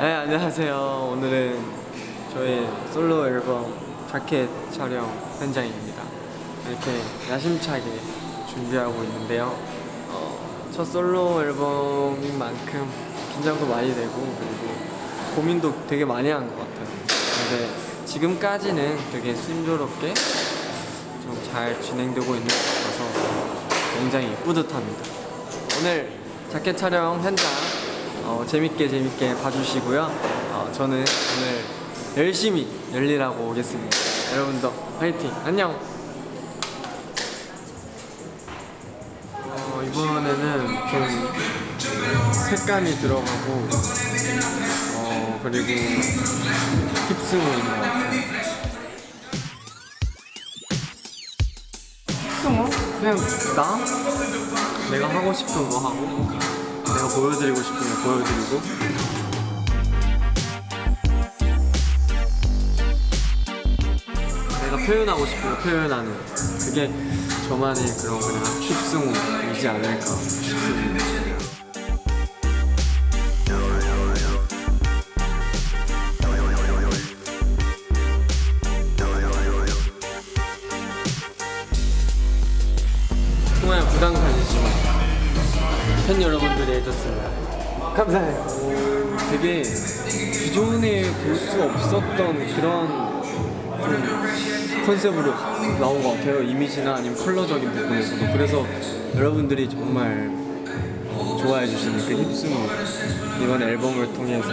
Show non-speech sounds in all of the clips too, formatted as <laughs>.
네, 안녕하세요. 오늘은 저희 솔로 앨범 자켓 촬영 현장입니다. 이렇게 야심차게 준비하고 있는데요. 어, 첫 솔로 앨범인 만큼 긴장도 많이 되고 그리고 고민도 되게 많이 한 것 같아요. 근데 지금까지는 되게 순조롭게 좀 잘 진행되고 있는 것 같아서 굉장히 뿌듯합니다. 오늘 자켓 촬영 현장 어, 재밌게 재밌게 봐주시고요. 어, 저는 오늘 열심히 열일하고 오겠습니다. 여러분도 화이팅! 안녕! 어, 이번에는 좀 색감이 들어가고 어, 그리고 힙스무인 것 같아요. 힙스무? 그냥 나? 내가 하고 싶은 거 하고 보여드리고 거 보여드리고. 내가 표현하고 거 표현하는. 그게 저만의 그런 그냥 힙승우이지 않을까 싶습니다 해줬습니다. 감사해요. 되게 기존에 볼 수 없었던 그런 좀 컨셉으로 나온 것 같아요. 이미지나 아니면 컬러적인 부분에서도. 그래서 여러분들이 정말 어, 좋아해 주시는 그 힙스무 이번 앨범을 통해서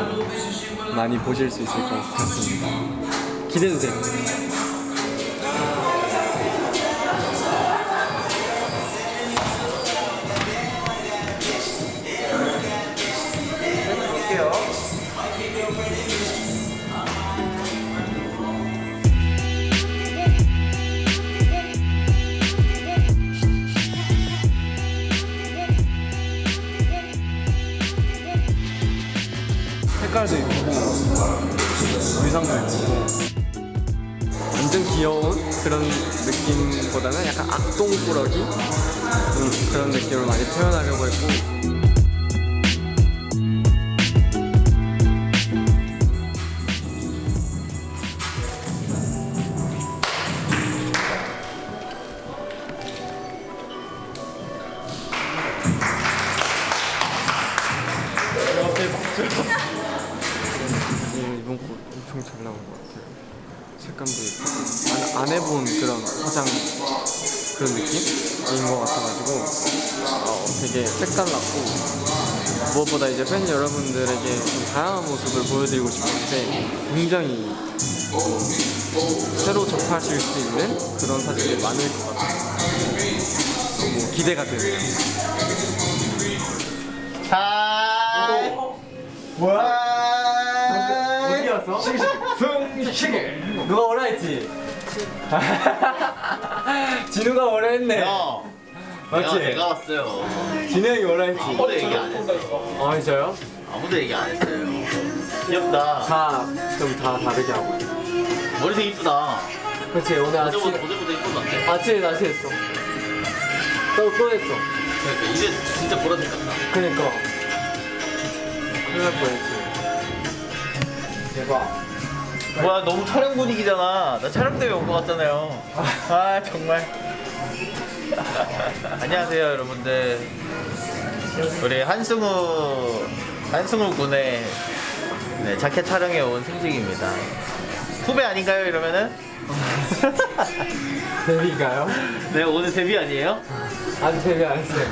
많이 보실 수 있을 것 같습니다. 기대해주세요. 의상도 예쁘고 완전 귀여운 그런 느낌보다는 약간 악동 꾸러기? 음, 그런 느낌을 많이 표현하려고 했고 나온 것 같아요. 색감도 예쁘고 안, 안 해본 그런 화장 그런 느낌인 것 같아가지고 어, 되게 색달랐고 무엇보다 이제 팬 여러분들에게 좀 다양한 모습을 보여드리고 싶은데 굉장히 어, 새로 접하실 수 있는 그런 사진이 많을 것 같아요. 너무 기대가 되네요. 하이 뭐야? 어디였어? 승식이 누가 오라 했지? <laughs> 진우가 오라 했네. 야 맞지? 내가, 내가 왔어요 진우 형이 오라 했지? 아무도 얘기 안 했어요 어, 진짜요? 아무도 얘기 안 했어요 귀엽다 다, 좀다 다르게 하고. 머리색 이쁘다 그렇지, 오늘 아침, 어제보다 어제보다 이쁜데 아침에 다시 했어. 또, 또 했어. 그러니까 이제 진짜 보라색 같다 그니까. 큰일 날 뻔했지. 대박. 뭐야 너무 촬영 분위기잖아 나 촬영 때문에 온것 같잖아요 아 정말 <laughs> 안녕하세요 여러분들 우리 한승우 한승우 군의 네, 자켓 촬영에 온 승식입니다 후배 아닌가요 이러면은? <laughs> 데뷔인가요? 네 오늘 데뷔 아니에요? 아직 데뷔 안 했어요.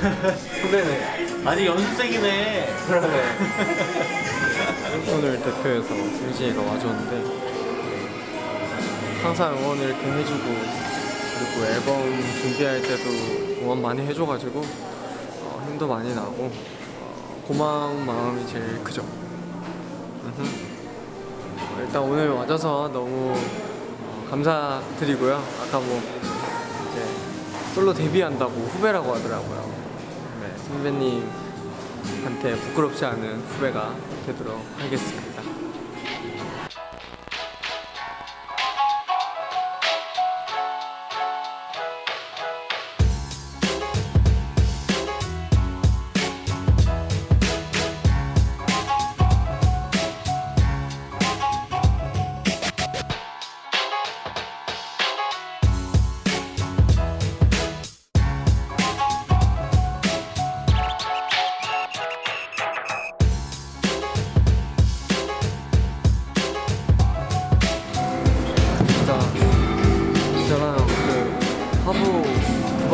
후배네. <laughs> 아직 연습생이네 그러네. 오늘 대표해서 승진이가 와줬는데 항상 응원을 이렇게 해주고 그리고 앨범 준비할 때도 응원 많이 해줘가지고 어, 힘도 많이 나고 어, 고마운 마음이 제일 크죠. 어, 일단 오늘 와줘서 너무 어, 감사드리고요. 아까 뭐 이제 솔로 데뷔한다고 후배라고 하더라고요. 네, 선배님한테 부끄럽지 않은 후배가 되도록 하겠습니다.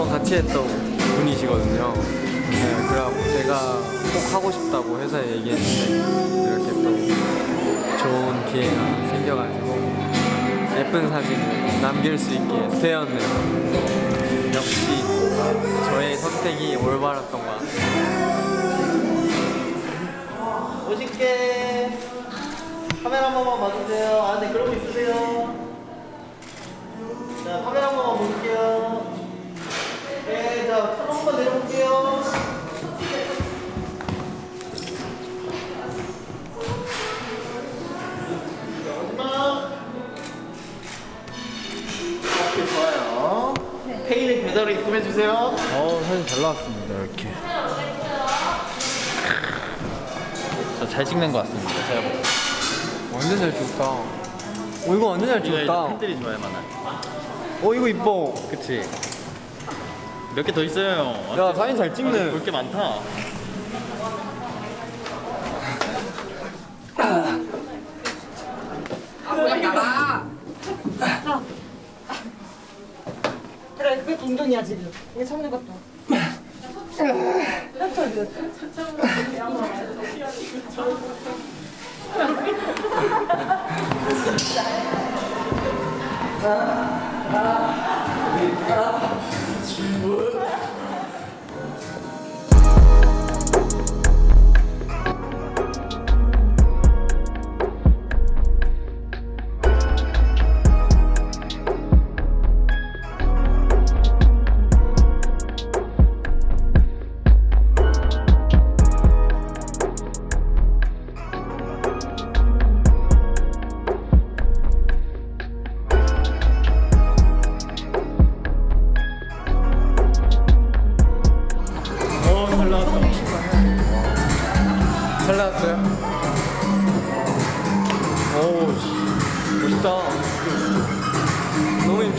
같이 했던 분이시거든요. 네, 그래갖고 제가 꼭 하고 싶다고 회사에 얘기했는데 이렇게 또 좋은 기회가 생겨가지고 예쁜 사진을 남길 수 있게 되었네요. 역시 저의 선택이 올바랐던 것 같아요. 멋있게 카메라 한 번만 봐주세요. 아, 네, 그러고 있으세요. 자, 카메라 한 번만 볼게요. 네, 자, 털 한번 내려볼게요. 마지막. 오케이, 좋아요. 페이는 계좌로 입금해주세요. 어, 사진 잘 나왔습니다, 이렇게. 저 잘 찍는 것 같습니다. 제가 보기엔. 완전 잘 찍었다. 어 이거 완전 잘 찍었다. 팬들이 좋아할 만한. 어 이거 이뻐. 그치? 몇 개 더 있어요. 야 사진 잘 찍네. 볼 게 많다. 그래 그게 운동이야 지금 이게 참는 것도 어, <laughs> Ah.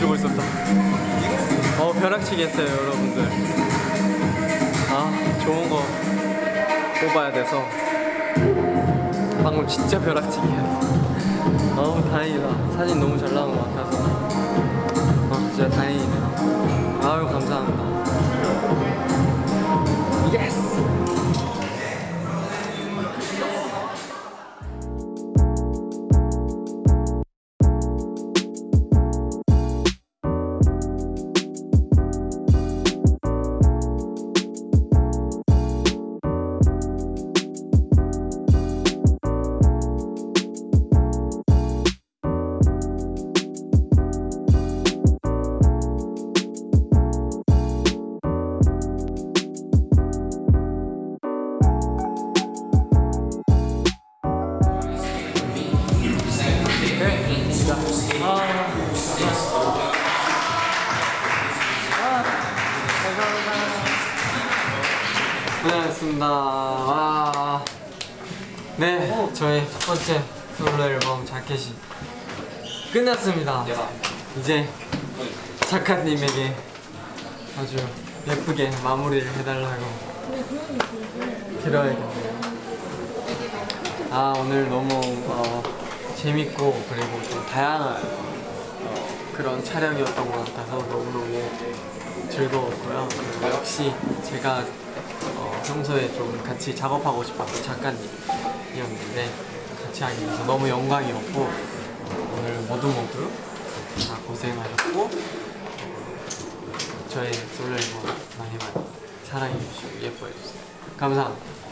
주고 있었다. 어 벼락치기 했어요 여러분들. 아 좋은 거 뽑아야 돼서 방금 진짜 벼락치기 했어. 어우 다행이다. 사진 너무 잘 나온 것 같아서. 아 진짜 다행 고생하셨습니다. 와. 네, 저희 첫 번째 솔로 앨범 자켓이 끝났습니다. 이제 작가님에게 아주 예쁘게 마무리를 해달라고 드려야겠네요. 아 오늘 너무 어, 재밌고 그리고 좀 다양한 어, 그런 촬영이었던 것 같아서 너무너무 즐거웠고요. 역시 제가 어, 평소에 좀 같이 작업하고 싶었던 작가님이었는데 같이 하게 돼서 너무 영광이었고 어, 오늘 모두 모두 다 고생하셨고 저의 솔로 앨범 많이 많이 사랑해주시고 예뻐해주세요. 감사합니다.